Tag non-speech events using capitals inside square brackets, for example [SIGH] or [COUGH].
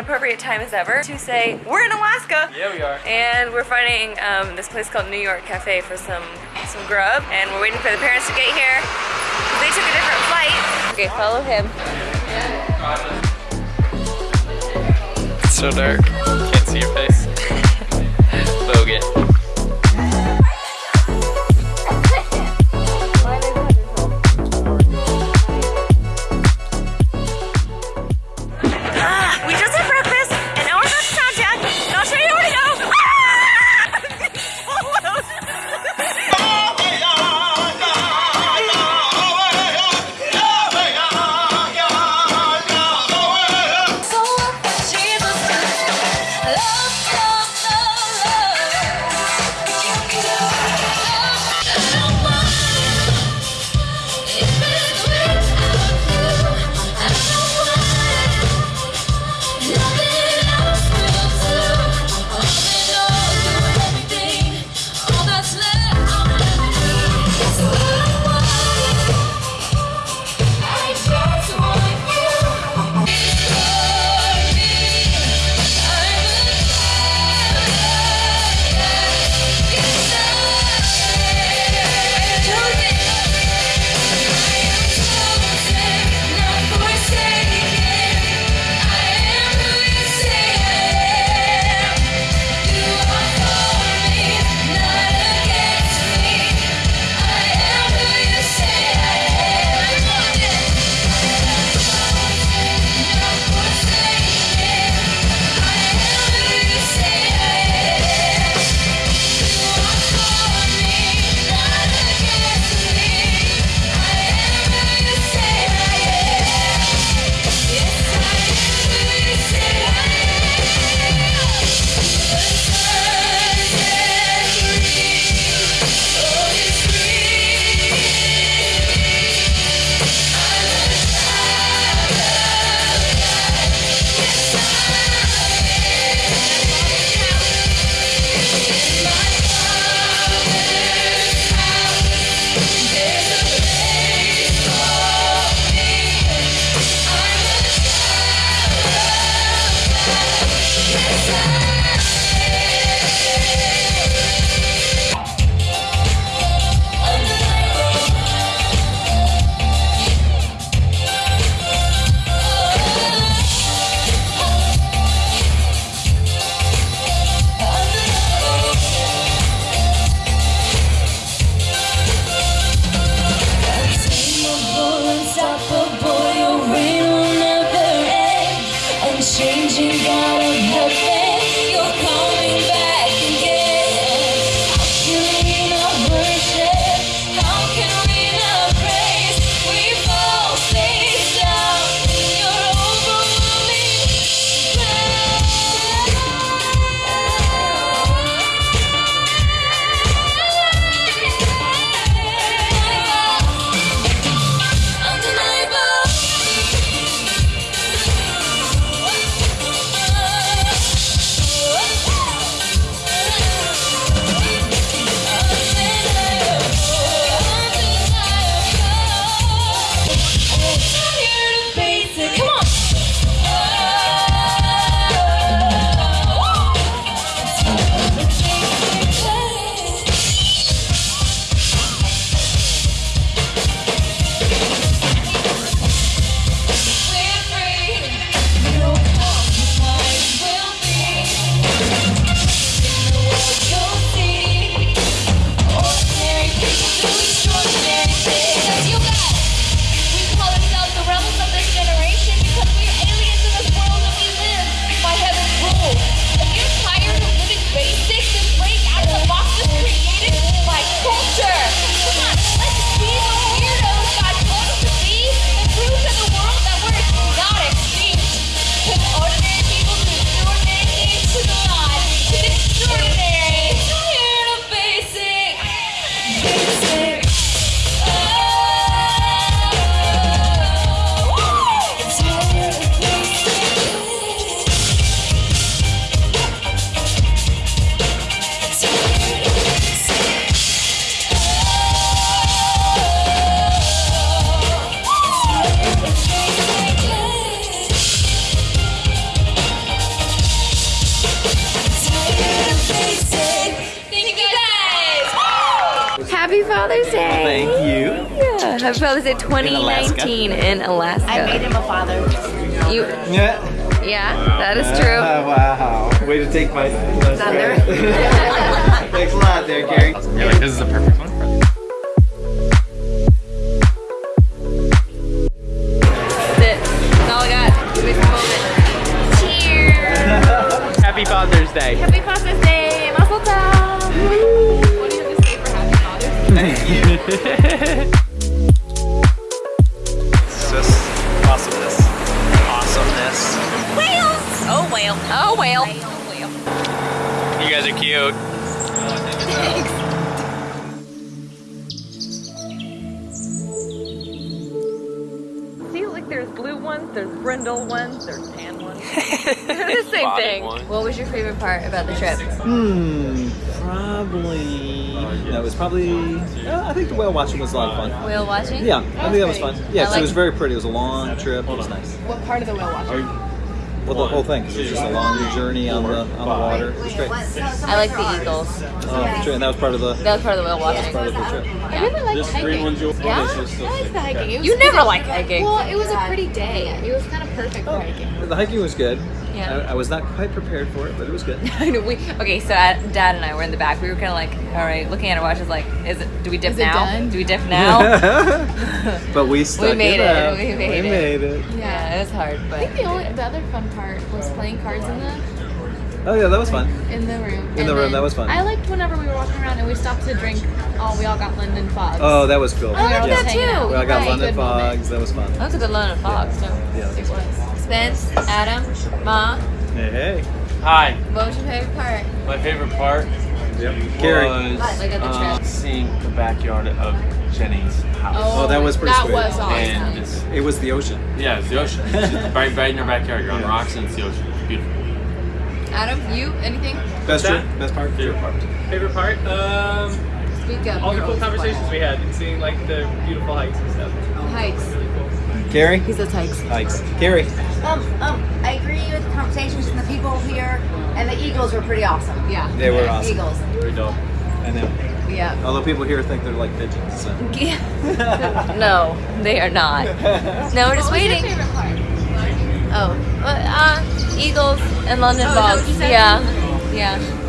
appropriate time as ever to say we're in Alaska. Yeah, we are. And we're finding um, this place called New York Cafe for some some grub, and we're waiting for the parents to get here. They took a different flight. Okay, follow him. It's so dark. Can't see your face. changing out of heaven. Happy Father's Day 2019 in Alaska. I made him a father. You, Yeah. yeah, that is true. Oh, wow. Way to take my Thunder. [LAUGHS] Thanks a lot there, Gary. You're like, this is the perfect one for me. That's it. That's all I got. Give me some moment. Cheers. Happy Father's Day. Happy Father's Day. Mazel tov. What do you have to say for Happy Father's Day? Oh, whale. Oh, whale. You guys are cute. See, like there's blue ones, there's brindle ones, there's tan ones. [LAUGHS] They're the same Spotted thing. one. What was your favorite part about the trip? Hmm. Probably. No, it was probably. Uh, I think the whale watching was a lot of fun. Whale watching? Yeah, I think that was fun. Yeah, I 'cause like- it was very pretty. It was a long trip. It was nice. What part of the whale watching? Well, the whole thing. 'cause It was just a long journey on the on the water. It was great. I like the eagles. Oh, true, and that was part of the That was part of the whale watching. part of the trip. I really liked hiking. Yeah? I liked the hiking. It You never pretty- like hiking. Well, it was a pretty day. It was kind of perfect for hiking. The hiking was good. Yeah. I, I was not quite prepared for it, but it was good. [LAUGHS] I know, we, okay, so Dad and I were in the back. We were kind of like, all right, looking at our watches, like, is it? Do we dip Is it now? done? Do we dip [LAUGHS] now? [LAUGHS] but we stuck made it. out. We made it. made it. yeah, it was hard, but I think the only the other fun part was playing cards in the Oh yeah, that was fun. in the room. In the room, that was fun. I liked whenever we were walking around and we stopped to drink. Oh, we all got London Fogs. Oh, that was cool. I liked yeah. that too. Well, I got Right. London Good moment. That was fun. that was a good London Fogs too. Yeah. It was. Spence, Adam, Ma, Hey, hey. Hi. what was your favorite part? My favorite part Gary. was Like at the trip. seeing the backyard of Jenny's house. Oh, that was pretty That sweet. was awesome. And it's, It was the ocean. yeah, it's the ocean. It's [LAUGHS] right, right in your backyard. You're on Yeah. rocks and it's the ocean. It's beautiful. Adam, you, anything? Best that? trip, best part. Favorite part. Favorite part? Um, Speak up. all the cool conversations we had and seeing like the beautiful hikes and stuff. quiet. Hikes. Really cool. Gary. He says hikes. Hikes. Gary. Um, um, I agree with the conversations and the people here, and the Eagles were pretty awesome. Yeah. They were awesome. Eagles. Pretty dope. I know. Yeah. Although people here think they're like pigeons. [LAUGHS] So. [LAUGHS] no, they are not. No, we're just waiting. Oh, uh, Eagles and London Oh, is that what Fogs. you said? Yeah, yeah.